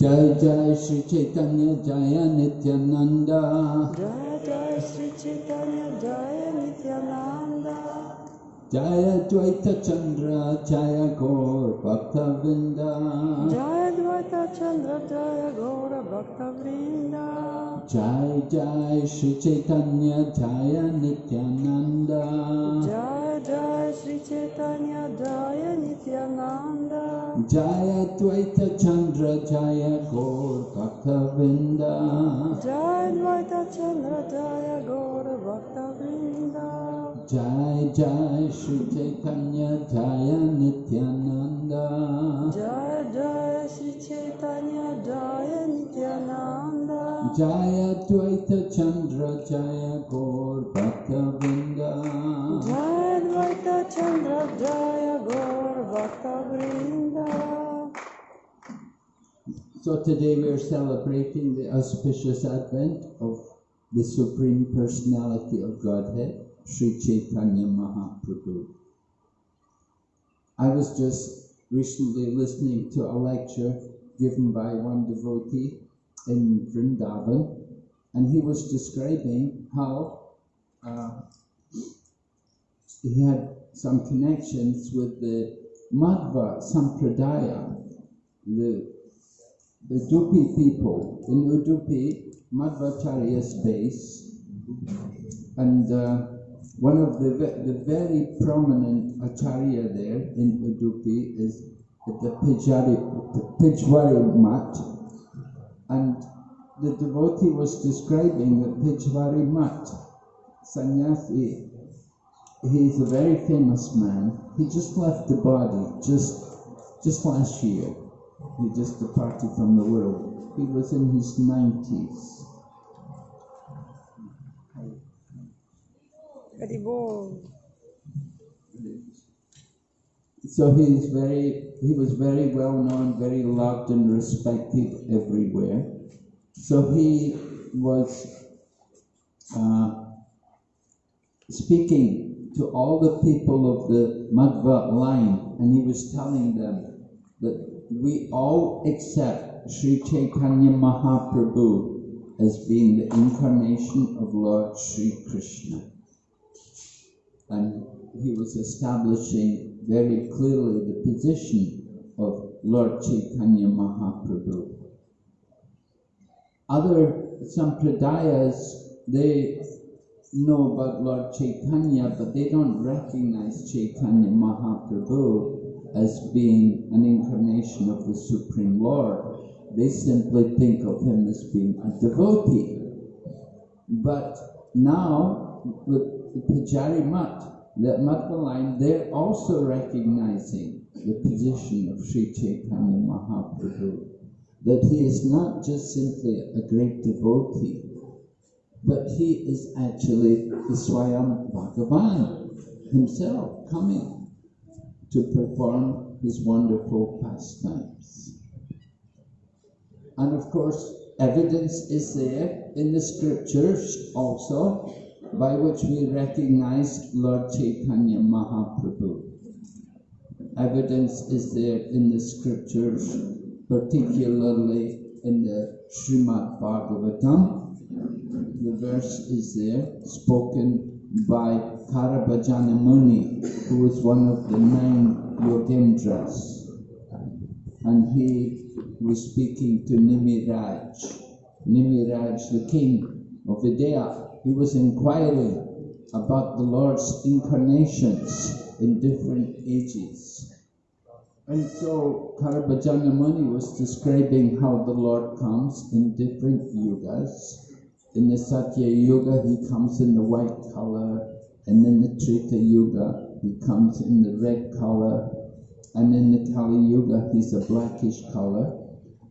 जय जय श्री चैतन्य जय नित्यानंद। जय जय श्री चैतन्य जय नित्यानंदा। जय द्वैत चंद्र जय गौर भक्त वृंद। जय द्वैत चंद्र जय गौर भक्त वृंद। जय जय श्री चैतन्य जय नित्यानंद। जय Chaitanya Jaya Nityananda Jaya Dvaita Chandra Jaya Gaur Bhakta Vrinda Jaya Dvaita Chandra Jaya Gaura Bhakta Vrinda Jai Jai Sri Chaitanya Jaya Nityananda Jaya Jaya Sri Chaitanya Jaya Nityananda Jaya Dvaita Chandra Jaya Gaur Bhakta Vrinda Jaya So today we are celebrating the auspicious advent of the Supreme Personality of Godhead, Sri Chaitanya Mahaprabhu. I was just recently listening to a lecture given by one devotee in Vrindavan, and he was describing how uh, he had some connections with the Madhva Sampradaya, the the Udupi people in Udupi, Madhvacharya's base, and uh, one of the the very prominent acharya there in Udupi is the Pijari, Pijwari Mat, and the devotee was describing the Pijwari Mat, sannyasi. He's a very famous man. He just left the body just just last year. He just departed from the world. He was in his 90s. Haribol. So he's very, he was very well known, very loved and respected everywhere. So he was uh, speaking to all the people of the Madhva line, and he was telling them that we all accept Sri Chaitanya Mahaprabhu as being the incarnation of Lord Sri Krishna. And he was establishing very clearly the position of Lord Chaitanya Mahaprabhu. Other Sampradayas, they know about Lord Chaitanya, but they don't recognize Chaitanya Mahaprabhu as being an incarnation of the Supreme Lord. They simply think of him as being a devotee. But now, with Pujari Mat, that line, they're also recognizing the position of Sri Chaitanya Mahaprabhu. That he is not just simply a great devotee, but he is actually the Swayam Bhagavan himself coming to perform his wonderful pastimes. And of course, evidence is there in the scriptures also by which we recognize Lord Chaitanya Mahaprabhu. Evidence is there in the scriptures, particularly in the Srimad Bhagavatam. The verse is there, spoken by Karabhajana Muni, who was one of the nine Yogendras. And he was speaking to Nimiraj. Nimiraj, the king of Videha, he was inquiring about the Lord's incarnations in different ages. And so Karabhajana Muni was describing how the Lord comes in different yugas. In the Satya Yuga, he comes in the white color, and in the Treta Yuga, he comes in the red color, and in the Kali Yuga, he's a blackish color.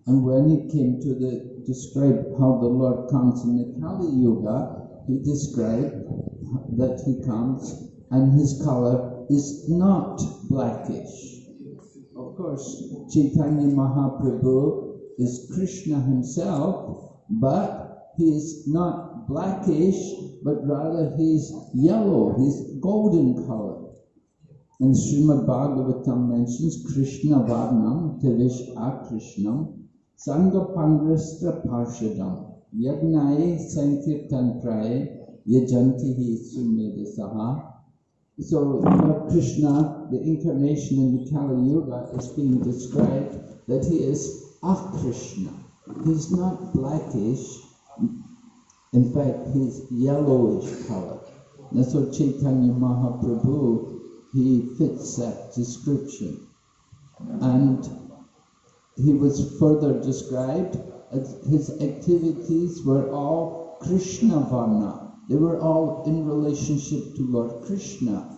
And when he came to the describe how the Lord comes in the Kali Yuga, he described that he comes and his color is not blackish. Of course, Chaitanya Mahaprabhu is Krishna himself, but he is not blackish, but rather he's yellow, he's golden color. And Srimad Bhagavatam mentions Krishna Varnam Tevish Akrishnam Sangapangrastra Parshadam Yagnaye Sankirtan Praye Yajantihi Sumedasaha. So Lord Krishna, the incarnation in the Kali Yuga, is being described that he is a Krishna. He's not blackish, in fact, he's yellowish color. That's what Chaitanya Mahaprabhu, he fits that description. And he was further described as his activities were all Krishna Varna. They were all in relationship to Lord Krishna.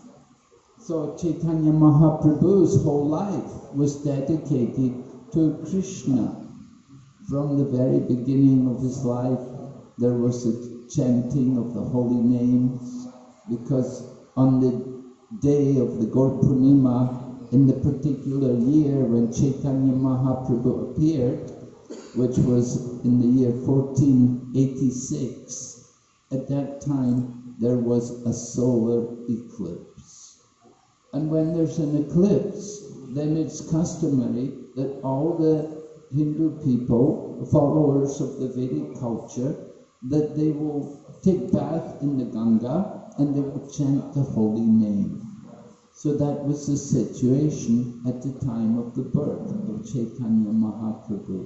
So Chaitanya Mahaprabhu's whole life was dedicated to Krishna. From the very beginning of his life, there was a chanting of the holy names, because on the day of the Gaur in the particular year when Chaitanya Mahaprabhu appeared, which was in the year 1486, at that time there was a solar eclipse. And when there's an eclipse, then it's customary that all the Hindu people, followers of the Vedic culture, that they will take bath in the Ganga and they will chant the holy name. So that was the situation at the time of the birth of Chaitanya Mahaprabhu,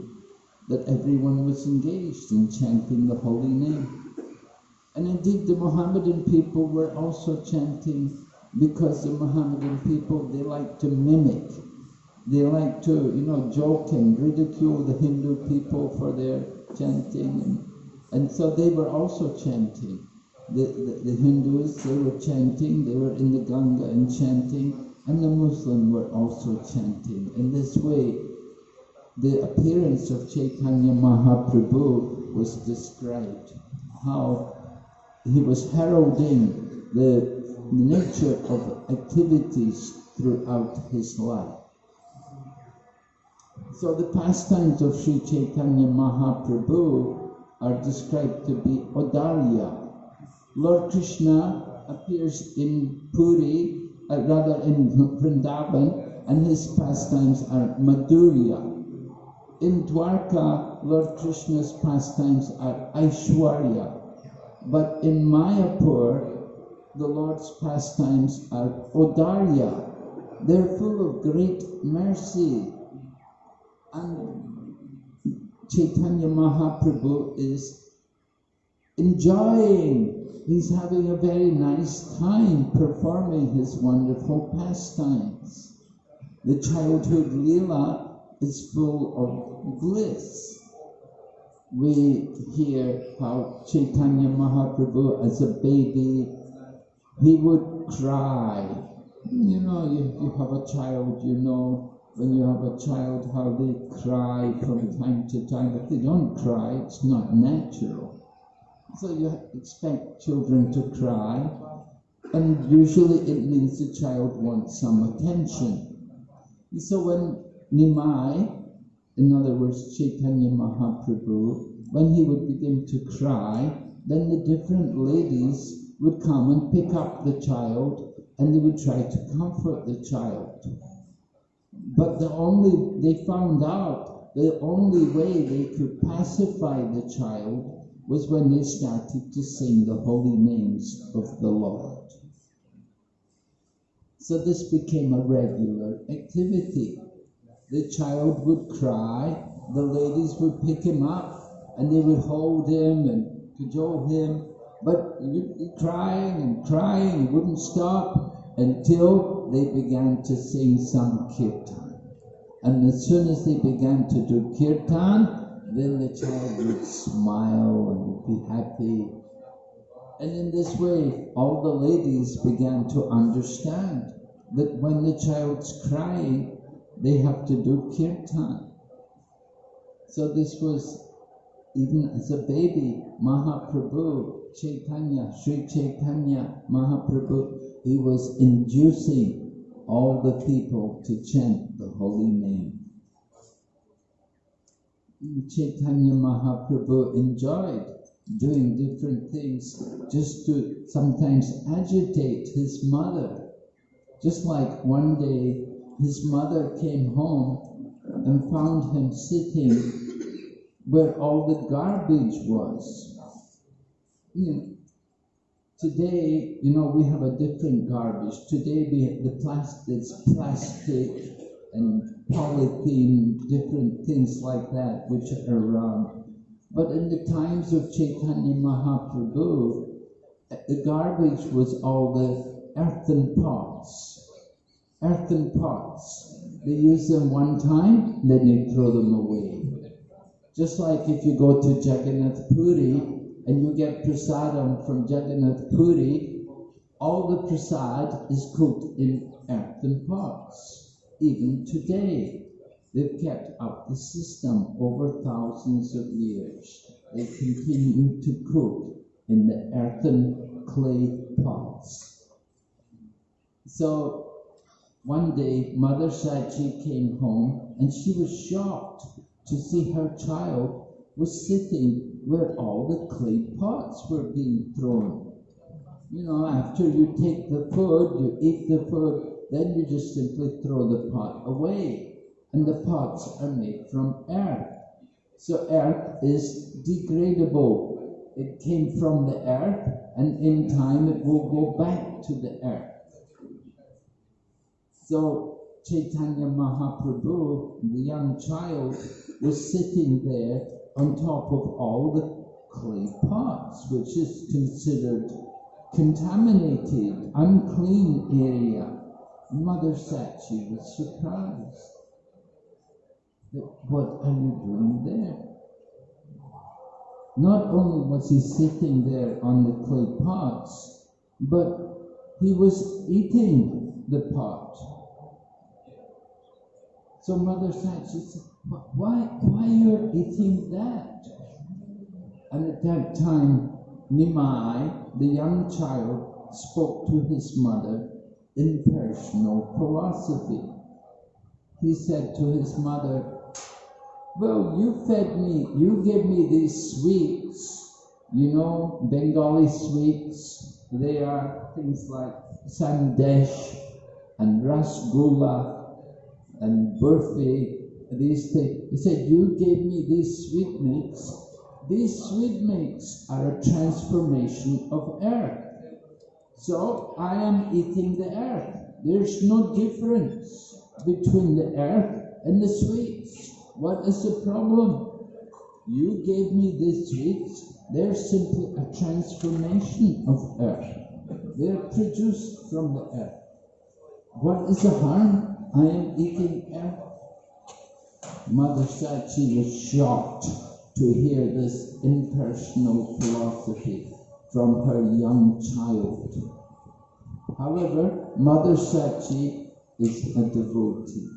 that everyone was engaged in chanting the holy name. And indeed the Mohammedan people were also chanting because the Mohammedan people, they like to mimic. They like to, you know, joke and ridicule the Hindu people for their chanting. And, and so they were also chanting the, the, the, Hindus, they were chanting, they were in the Ganga and chanting, and the Muslims were also chanting. In this way, the appearance of Chaitanya Mahaprabhu was described, how he was heralding the nature of activities throughout his life. So the pastimes of Sri Chaitanya Mahaprabhu are described to be Audarya, Lord Krishna appears in Puri, uh, rather in Vrindavan, and his pastimes are Madhurya. In Dwarka, Lord Krishna's pastimes are Aishwarya. But in Mayapur, the Lord's pastimes are Audarya. They're full of great mercy. And Chaitanya Mahaprabhu is enjoying he's having a very nice time performing his wonderful pastimes. The childhood Leela is full of bliss. We hear how Chaitanya Mahaprabhu as a baby, he would cry. You know, you, you have a child, you know, when you have a child, how they cry from time to time. If they don't cry, it's not natural. So you expect children to cry, and usually it means the child wants some attention. So when Nimai, in other words Chaitanya Mahaprabhu, when he would begin to cry, then the different ladies would come and pick up the child and they would try to comfort the child. But the only, they found out the only way they could pacify the child was when they started to sing the holy names of the Lord. So this became a regular activity. The child would cry, the ladies would pick him up, and they would hold him and cajole him, but he would be crying and crying, he wouldn't stop until they began to sing some kirtan. And as soon as they began to do kirtan, then the child would smile and be happy. And in this way, all the ladies began to understand that when the child's crying, they have to do kirtan. So this was even as a baby, Mahaprabhu, Chaitanya, Sri Chaitanya Mahaprabhu, he was inducing all the people to chant the holy name. Chaitanya Mahaprabhu enjoyed doing different things just to sometimes agitate his mother. Just like one day his mother came home and found him sitting where all the garbage was. You know, today, you know, we have a different garbage. Today we have the plastic, plastic and polythene, different things like that, which are around. But in the times of Chaitanya Mahaprabhu, the garbage was all the earthen pots. Earthen pots. They use them one time, then they throw them away. Just like if you go to Jagannath Puri and you get prasadam from Jagannath Puri, all the prasad is cooked in earthen pots. Even today, they've kept up the system over thousands of years. They continue to cook in the earthen clay pots. So one day, Mother Sachi came home and she was shocked to see her child was sitting where all the clay pots were being thrown. You know, after you take the food, you eat the food, then you just simply throw the pot away. And the pots are made from earth. So earth is degradable. It came from the earth, and in time it will go back to the earth. So Chaitanya Mahaprabhu, the young child, was sitting there on top of all the clay pots, which is considered contaminated, unclean area. Mother Sachi was surprised. What are you doing there? Not only was he sitting there on the clay pots, but he was eating the pot. So Mother Sachi said, why, why you're eating that? And at that time, Nimai, the young child, spoke to his mother in personal philosophy. He said to his mother, Well, you fed me, you gave me these sweets, you know, Bengali sweets. They are things like sandesh and rasgulla and birthday. these things. He said, You gave me these sweetmeats. These sweetmeats are a transformation of earth. So I am eating the earth. There's no difference between the earth and the sweets. What is the problem? You gave me these sweets. They're simply a transformation of earth. They're produced from the earth. What is the harm? I am eating earth. Mother she was shocked to hear this impersonal philosophy from her young child. However, Mother Sachi is a devotee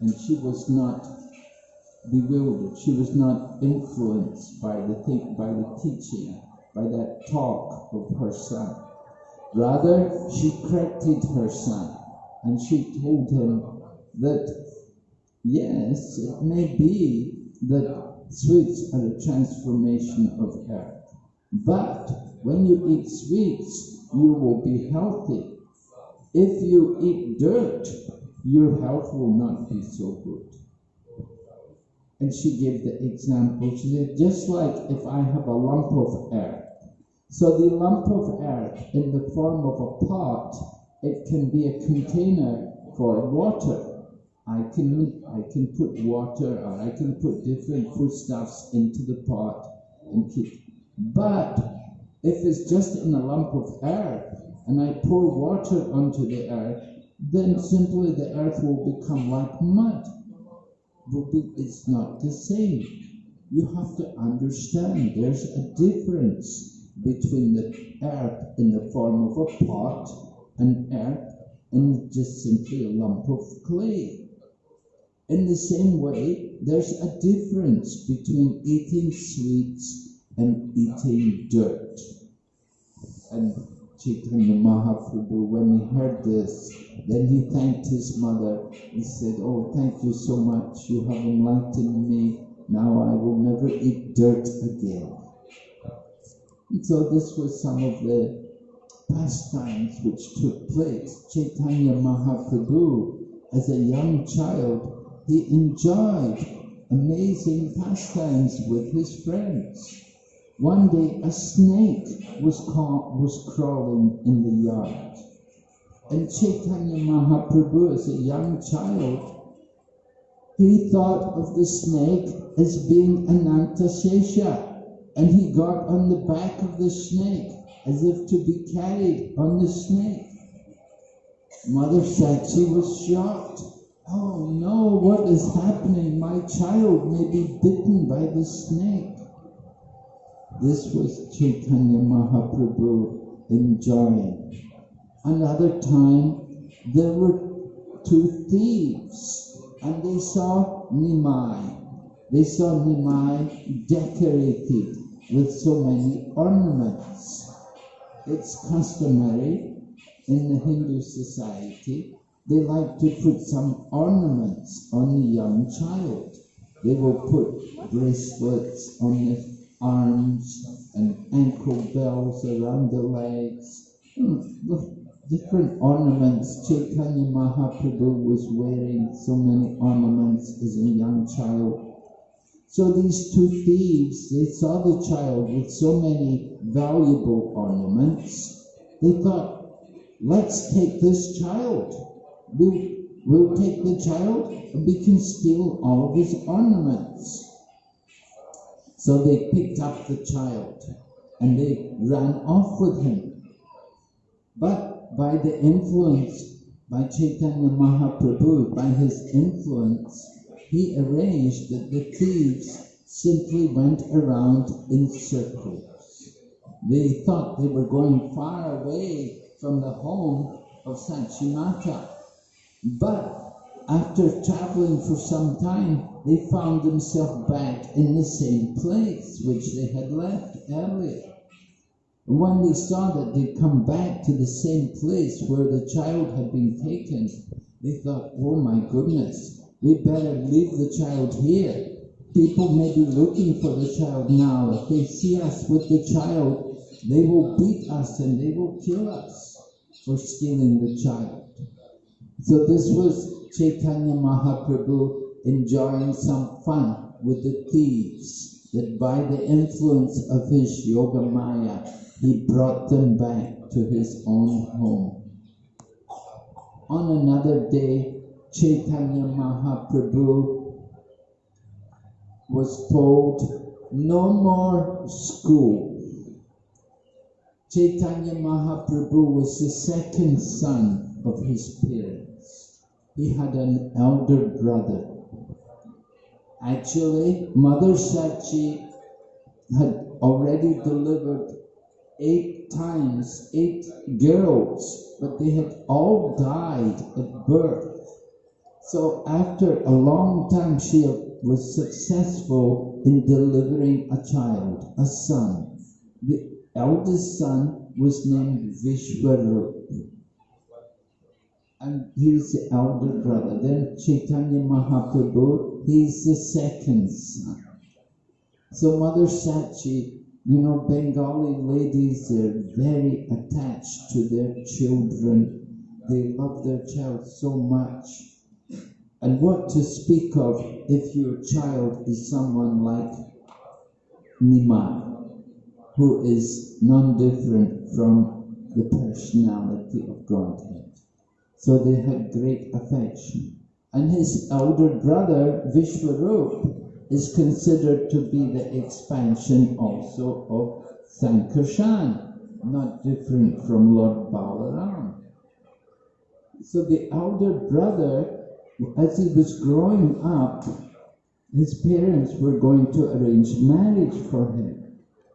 and she was not bewildered. She was not influenced by the, by the teaching, by that talk of her son. Rather, she corrected her son and she told him that Yes, it may be that sweets are a transformation of earth. But when you eat sweets, you will be healthy. If you eat dirt, your health will not be so good. And she gave the example. She said, just like if I have a lump of earth. So the lump of earth in the form of a pot, it can be a container for water. I can I can put water or I can put different foodstuffs into the pot and keep. But if it's just in a lump of earth and I pour water onto the earth, then simply the earth will become like mud. It's not the same. You have to understand there's a difference between the earth in the form of a pot and earth and just simply a lump of clay. In the same way, there's a difference between eating sweets and eating dirt. And Chaitanya Mahaprabhu, when he heard this, then he thanked his mother. He said, Oh, thank you so much. You have enlightened me. Now I will never eat dirt again. And so this was some of the pastimes which took place. Chaitanya Mahaprabhu, as a young child, he enjoyed amazing pastimes with his friends. One day a snake was caught, was crawling in the yard. And Chaitanya Mahaprabhu, as a young child, he thought of the snake as being Anantasesha, and he got on the back of the snake as if to be carried on the snake. Mother Sachi was shocked. Oh no, what is happening? My child may be bitten by the snake. This was Chaitanya Mahaprabhu enjoying. Another time, there were two thieves and they saw Nimai. They saw Nimai decorated with so many ornaments. It's customary in the Hindu society, they like to put some ornaments on the young child. They will put bracelets on the arms and ankle bells around the legs. Hmm, different ornaments. Chaitanya Mahaprabhu was wearing so many ornaments as a young child. So these two thieves, they saw the child with so many valuable ornaments. They thought, let's take this child. We'll, we'll take the child and we can steal all his ornaments. So they picked up the child and they ran off with him. But by the influence, by Chaitanya Mahaprabhu, by his influence, he arranged that the thieves simply went around in circles. They thought they were going far away from the home of Sachimata. But after traveling for some time, they found themselves back in the same place which they had left earlier. When they saw that they'd come back to the same place where the child had been taken, they thought, oh my goodness, we better leave the child here. People may be looking for the child now. If they see us with the child, they will beat us and they will kill us for stealing the child. So this was Chaitanya Mahaprabhu enjoying some fun with the thieves, that by the influence of his Yoga Maya, he brought them back to his own home. On another day, Chaitanya Mahaprabhu was told, no more school. Chaitanya Mahaprabhu was the second son of his parents. He had an elder brother. Actually, Mother Sachi had already delivered eight times, eight girls, but they had all died at birth. So after a long time, she was successful in delivering a child, a son. The eldest son was named Vishwarup. And he's the elder brother. Then Chaitanya Mahaprabhu, he's the second son. So Mother Sachi, you know, Bengali ladies, they're very attached to their children. They love their child so much. And what to speak of if your child is someone like Nimai? who is none different from the personality of Godhead. So they had great affection. And his elder brother, Vishwarup, is considered to be the expansion also of Sankarshan, not different from Lord Balaram. So the elder brother, as he was growing up, his parents were going to arrange marriage for him.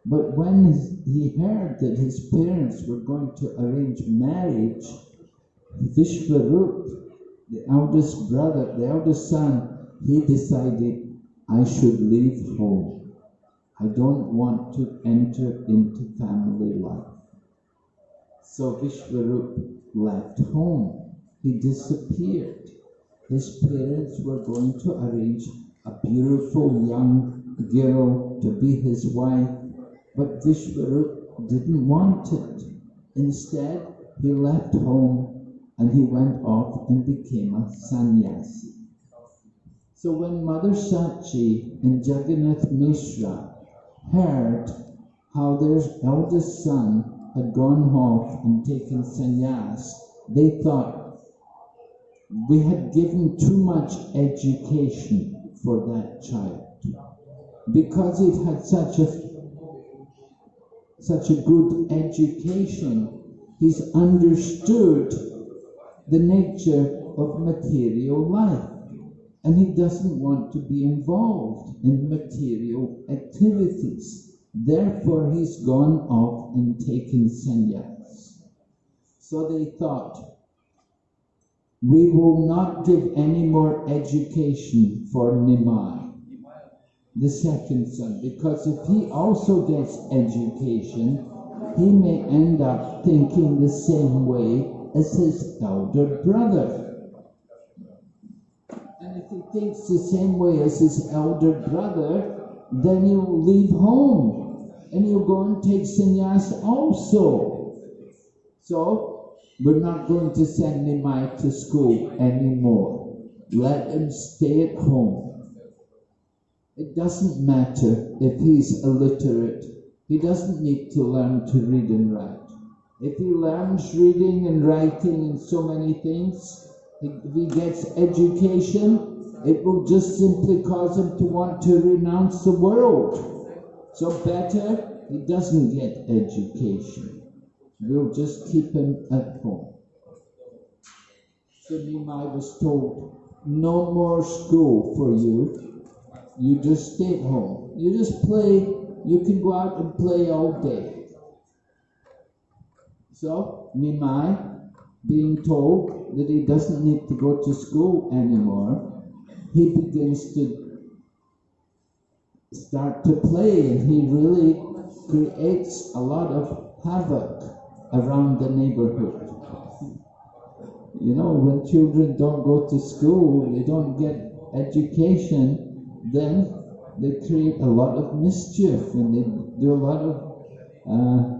But when he heard that his parents were going to arrange marriage, Vishwarup, the eldest brother, the eldest son, he decided, I should leave home. I don't want to enter into family life. So Vishwarup left home. He disappeared. His parents were going to arrange a beautiful young girl to be his wife but Vishwarup didn't want it. Instead, he left home and he went off and became a sannyasi. So when Mother Sachi and Jagannath Mishra heard how their eldest son had gone off and taken sannyas, they thought we had given too much education for that child. Because it had such a such a good education, he's understood the nature of material life. And he doesn't want to be involved in material activities. Therefore, he's gone off and taken sannyas. So they thought, we will not give any more education for Nimai, the second son, because if he also gets education, he may end up thinking the same way as his elder brother. And if he thinks the same way as his elder brother, then he'll leave home and he'll go and take sannyas also. So, we're not going to send Nimai to school anymore. Let him stay at home. It doesn't matter if he's illiterate. He doesn't need to learn to read and write. If he learns reading and writing and so many things, if he gets education, it will just simply cause him to want to renounce the world. So better he doesn't get education. We'll just keep him at home. So Nimai was told, no more school for you. You just stay at home. You just play. You can go out and play all day. So Nimai, being told that he doesn't need to go to school anymore, he begins to start to play and he really creates a lot of havoc around the neighborhood. You know, when children don't go to school, they don't get education, then they create a lot of mischief and they do a lot of uh,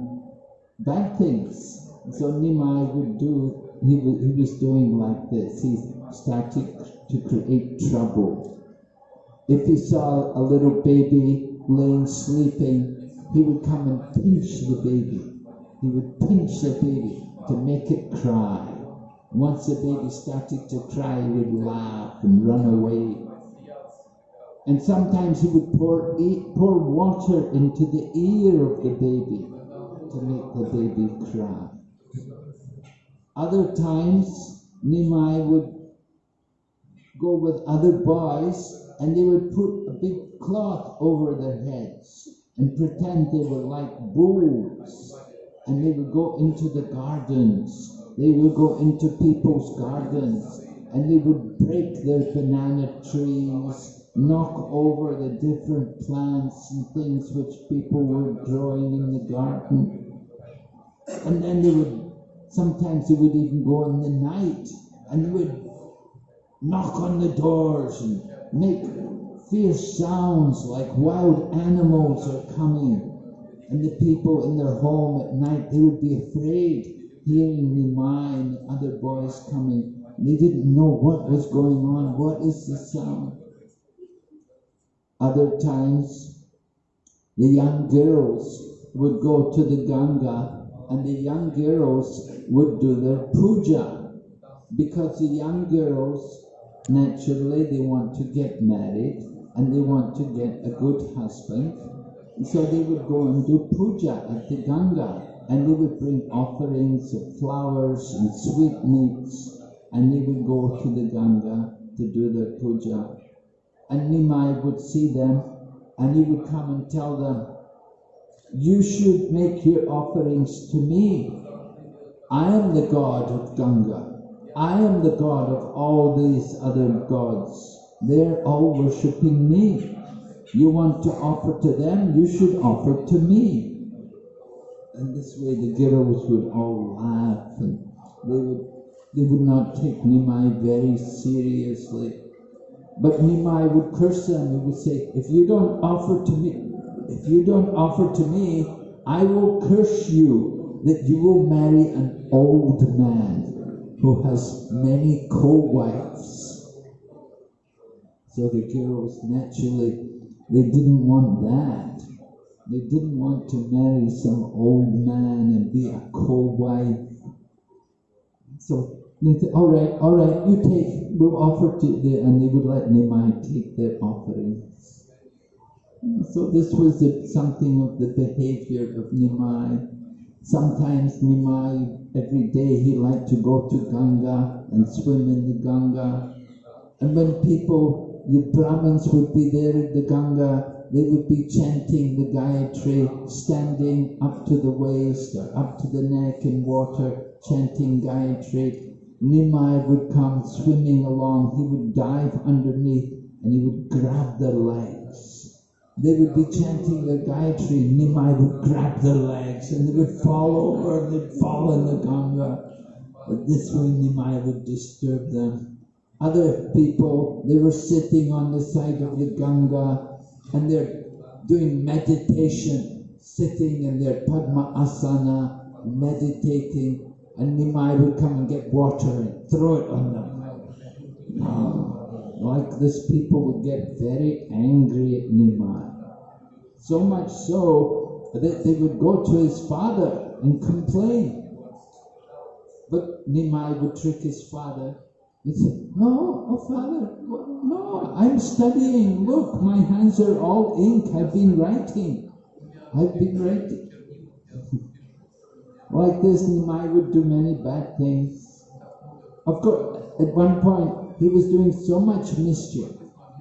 bad things. So Nimai would do, he was, he was doing like this. He started to create trouble. If he saw a little baby laying sleeping, he would come and pinch the baby. He would pinch the baby to make it cry. Once the baby started to cry, he would laugh and run away. And sometimes he would pour, pour water into the ear of the baby to make the baby cry. Other times, Nimai would go with other boys and they would put a big cloth over their heads and pretend they were like bulls. And they would go into the gardens. They would go into people's gardens and they would break their banana trees, knock over the different plants and things which people were growing in the garden. And then they would, sometimes they would even go in the night and they would knock on the doors and make fierce sounds like wild animals are coming. And the people in their home at night, they would be afraid hearing Nimai and other boys coming. They didn't know what was going on. What is the sound? Other times, the young girls would go to the Ganga and the young girls would do their puja because the young girls naturally they want to get married and they want to get a good husband. So they would go and do puja at the Ganga and they would bring offerings of flowers and sweetmeats and they would go to the Ganga to do their puja. And Nimai would see them and he would come and tell them, you should make your offerings to me. I am the god of Ganga. I am the god of all these other gods. They're all worshipping me. You want to offer to them, you should offer to me. And this way the girls would all laugh and they would, they would not take Nimai very seriously. But Nimai would curse them and would say, if you don't offer to me, if you don't offer to me, I will curse you that you will marry an old man who has many co-wives. So the girls naturally they didn't want that. They didn't want to marry some old man and be a co-wife. So they said, all right, all right, you take, we'll offer to the, and they would let Nimai take their offerings. So this was something of the behavior of Nimai. Sometimes Nimai, every day he liked to go to Ganga and swim in the Ganga. And when people, the Brahmins would be there at the Ganga, they would be chanting the Gayatri, standing up to the waist or up to the neck in water, chanting Gayatri. Nimai would come swimming along, he would dive underneath and he would grab their legs. They would be chanting the Gayatri, Nimai would grab their legs and they would fall over and they'd fall in the Ganga. But this way Nimai would disturb them. Other people, they were sitting on the side of the Ganga and they're doing meditation, sitting in their Padma Asana, meditating, and Nimai would come and get water and throw it on them. Ah, like this, people would get very angry at Nimai. So much so that they would go to his father and complain. But Nimai would trick his father he said, No, oh Father, no, I'm studying. Look, my hands are all ink. I've been writing. I've been writing. Like this, Nimai would do many bad things. Of course, at one point, he was doing so much mischief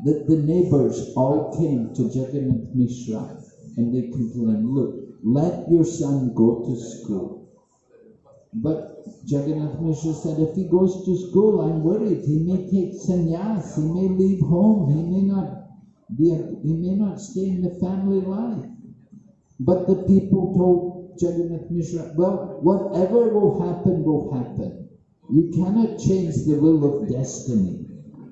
that the neighbors all came to Jagannath Mishra and they complained, Look, let your son go to school. But Jagannath Mishra said, if he goes to school, I'm worried. He may take sannyas, he may leave home, he may not be, he may not stay in the family life. But the people told Jagannath Mishra, well, whatever will happen, will happen. You cannot change the will of destiny.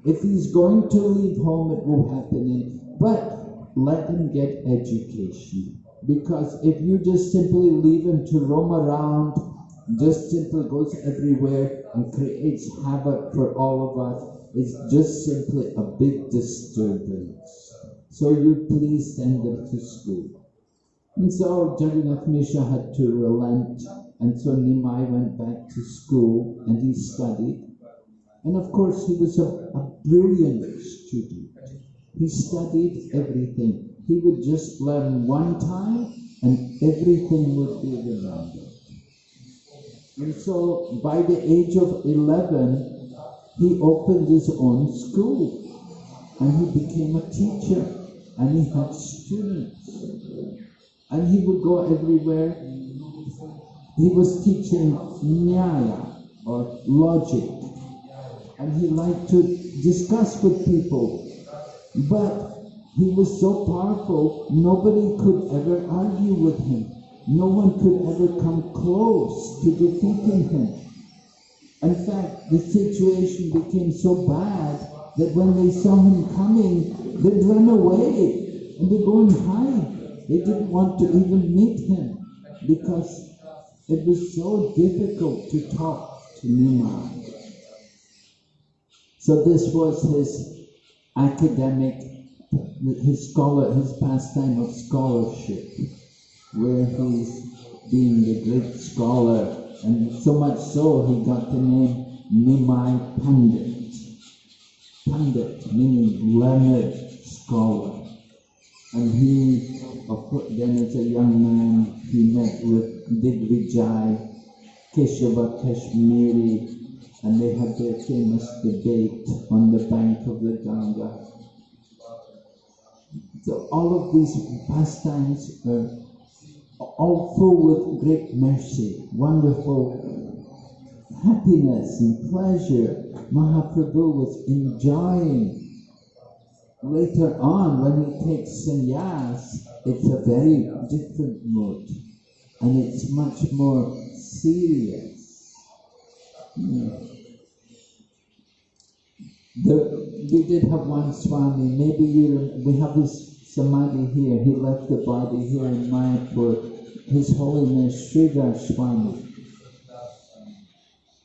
If he's going to leave home, it will happen. But let him get education. Because if you just simply leave him to roam around just simply goes everywhere and creates havoc for all of us it's just simply a big disturbance. So you please send them to school. And so Jagannath Mishra had to relent, and so Nimai went back to school and he studied. And of course, he was a, a brilliant student. He studied everything. He would just learn one time and everything would be remembered. And so by the age of 11, he opened his own school and he became a teacher and he had students. And he would go everywhere. He was teaching Nyaya or logic. And he liked to discuss with people. But he was so powerful, nobody could ever argue with him. No one could ever come close to defeating him. In fact, the situation became so bad that when they saw him coming, they'd run away and they'd go and hide. They didn't want to even meet him because it was so difficult to talk to Nimai. So this was his academic, his scholar, his pastime of scholarship where he's being a great scholar, and so much so he got the name Nimai Pandit. Pandit meaning learned scholar. And he, then as a young man, he met with Digvijay, Keshava Kashmiri, and they had their famous debate on the bank of the Ganga. So all of these pastimes are all full with great mercy, wonderful happiness and pleasure Mahaprabhu was enjoying. Later on, when he takes sannyas, it's a very different mood and it's much more serious. Hmm. The, we did have one Swami, maybe you, we have this Samadhi here, he left the body here in Mayapur his Holiness Sridhar Swami.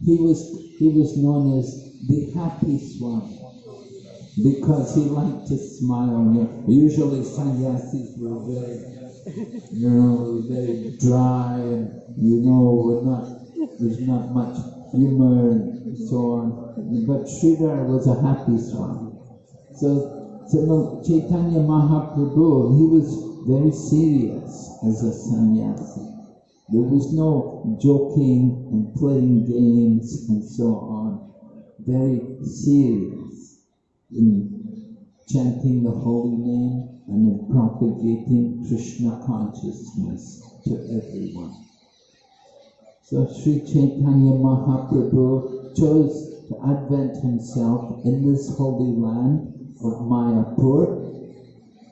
He was, he was known as the Happy Swami. Because he liked to smile. Usually sannyasis were very, you know, very dry and, you know, not, there's not much humor and so on. But Sridhar was a happy swan. So, so Chaitanya Mahaprabhu, he was very serious as a sannyasi. There was no joking and playing games and so on. Very serious in chanting the holy name and in propagating Krishna consciousness to everyone. So Sri Chaitanya Mahaprabhu chose to advent himself in this holy land of Mayapur.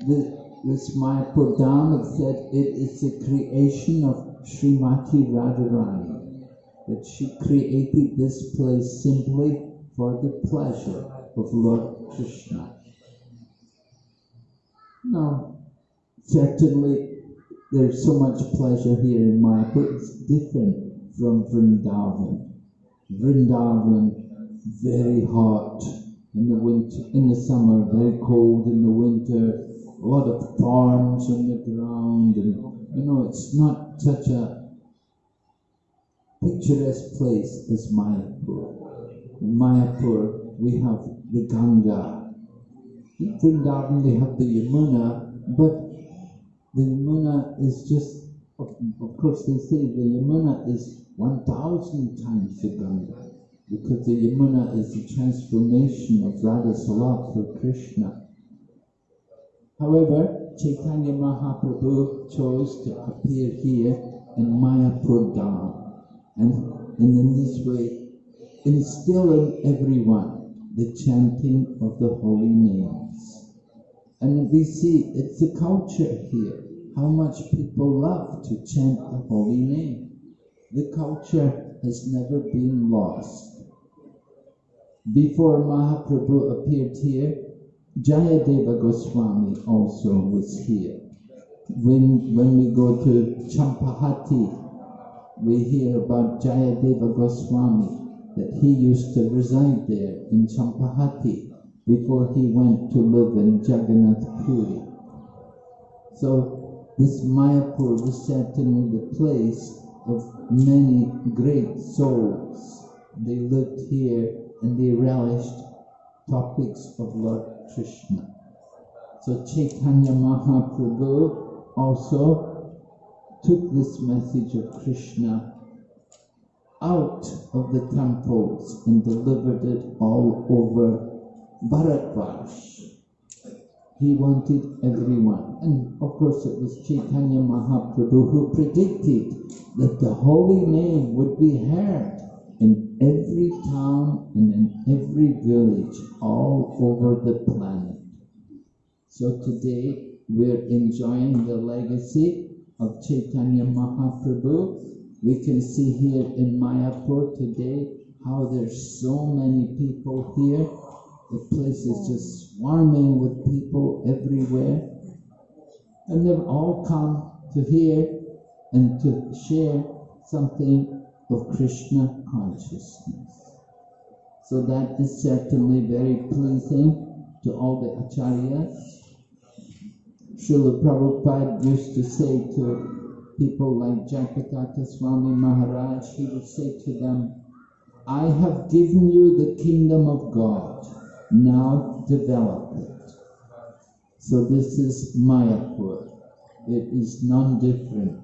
The, this Mayapur Dham, it said it is the creation of Srimati Radharani, that she created this place simply for the pleasure of Lord Krishna. Now, certainly there's so much pleasure here in Mayapur, it's different from Vrindavan. Vrindavan, very hot in the winter, in the summer, very cold in the winter, a lot of thorns on the ground, and you know, it's not such a picturesque place as Mayapur. In Mayapur, we have the Ganga. In Vrindavan, they have the Yamuna, but the Yamuna is just, of, of course, they say the Yamuna is 1,000 times the Ganga, because the Yamuna is the transformation of Radha Salat for Krishna. However, Chaitanya Mahaprabhu chose to appear here in Mayapur Dham and, and in this way instill in everyone the chanting of the holy names. And we see it's a culture here, how much people love to chant the holy name. The culture has never been lost. Before Mahaprabhu appeared here, Jayadeva Goswami also was here. When, when we go to Champahati, we hear about Jayadeva Goswami, that he used to reside there in Champahati before he went to live in Jagannath Puri. So this Mayapur was certainly the place of many great souls. They lived here and they relished topics of Lord Krishna. So Chaitanya Mahaprabhu also took this message of Krishna out of the temples and delivered it all over Bharatvarsh. He wanted everyone. And of course it was Chaitanya Mahaprabhu who predicted that the holy name would be heard in every town and in every village all over the planet. So today we're enjoying the legacy of Chaitanya Mahaprabhu. We can see here in Mayapur today how there's so many people here. The place is just swarming with people everywhere. And they've all come to hear and to share something of Krishna consciousness. So that is certainly very pleasing to all the acharyas. Srila Prabhupada used to say to people like Jayapataka Swami Maharaj, he would say to them, I have given you the kingdom of God, now develop it. So this is Mayapur. It is none different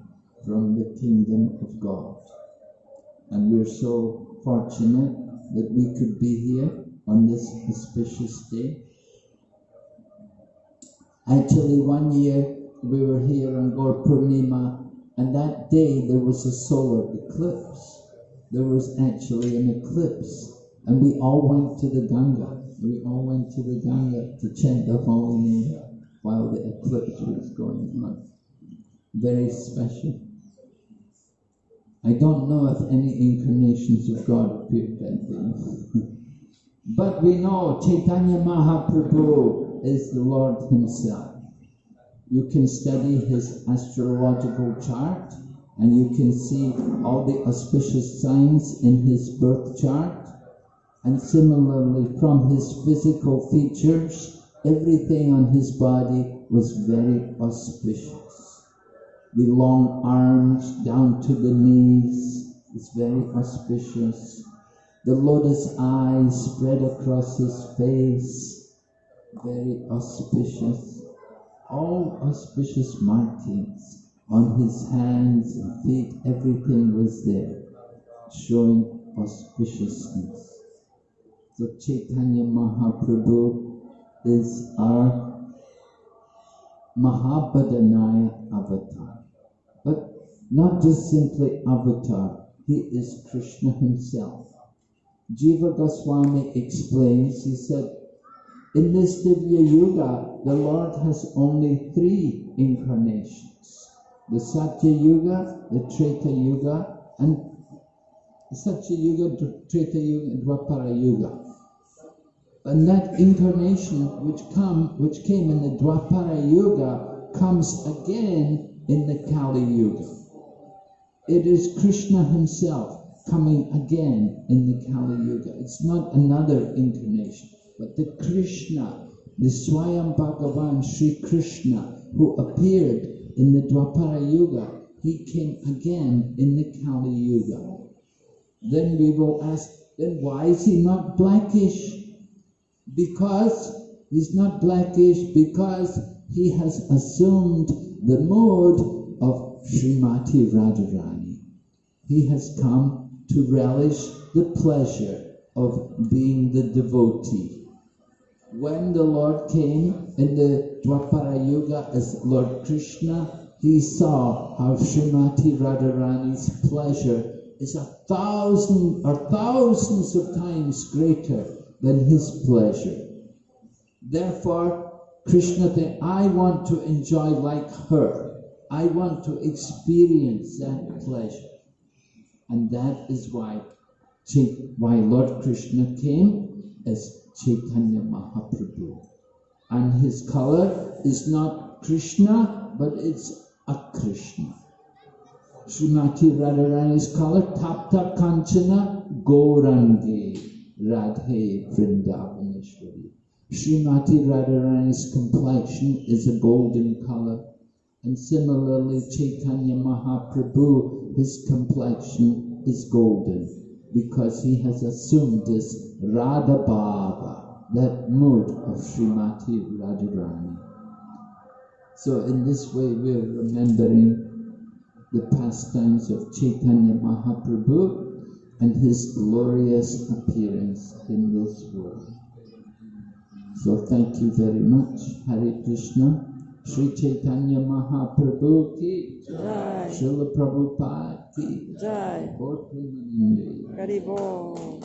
from the kingdom of God. And we're so fortunate that we could be here on this auspicious day. Actually, one year we were here on Gaur Purnima, and that day there was a solar eclipse. There was actually an eclipse, and we all went to the Ganga. We all went to the Ganga to chant the holy name while the eclipse was going on. Very special. I don't know if any incarnations of God appeared that day. but we know Chaitanya Mahaprabhu is the Lord Himself. You can study his astrological chart and you can see all the auspicious signs in his birth chart. And similarly, from his physical features, everything on his body was very auspicious. The long arms down to the knees is very auspicious. The lotus eyes spread across his face, very auspicious. All auspicious markings on his hands and feet, everything was there, showing auspiciousness. So Chaitanya Mahaprabhu is our Mahavadanya avatar. But not just simply avatar, he is Krishna himself. Jiva Goswami explains, he said, in this Divya Yuga, the Lord has only three incarnations. The Satya Yuga, the Treta Yuga, and Satya Yuga, Treta Yuga, and Dwapara Yuga. And that incarnation which come, which came in the Dwapara Yuga comes again in the Kali Yuga. It is Krishna himself coming again in the Kali Yuga. It's not another incarnation, but the Krishna, the Swayam Bhagavan Sri Krishna, who appeared in the Dwapara Yuga, he came again in the Kali Yuga. Then we will ask, then why is he not blackish? Because he's not blackish because he has assumed the mode of Srimati Radharani. He has come to relish the pleasure of being the devotee. When the Lord came in the Dwapara Yuga as Lord Krishna, he saw how Srimati Radharani's pleasure is a thousand or thousands of times greater than his pleasure. Therefore, Krishna said, I want to enjoy like her. I want to experience that pleasure. And that is why, why Lord Krishna came as Chaitanya Mahaprabhu. And his color is not Krishna, but it's Akrishna. Srimati Radharani's color, Tapta Kanchana Gaurangi Radhe Vrindavaneshwari. Srimati Radharani's complexion is a golden color. And similarly, Chaitanya Mahaprabhu, his complexion is golden because he has assumed this Radha Bhava, that mood of Srimati Radharani. So in this way, we are remembering the pastimes of Chaitanya Mahaprabhu and his glorious appearance in this world. So thank you very much. Hare Krishna. Sri Chaitanya Mahaprabhu ki Jai. Srila Prabhupada ki Jai. Gaur Premanande. Haribol.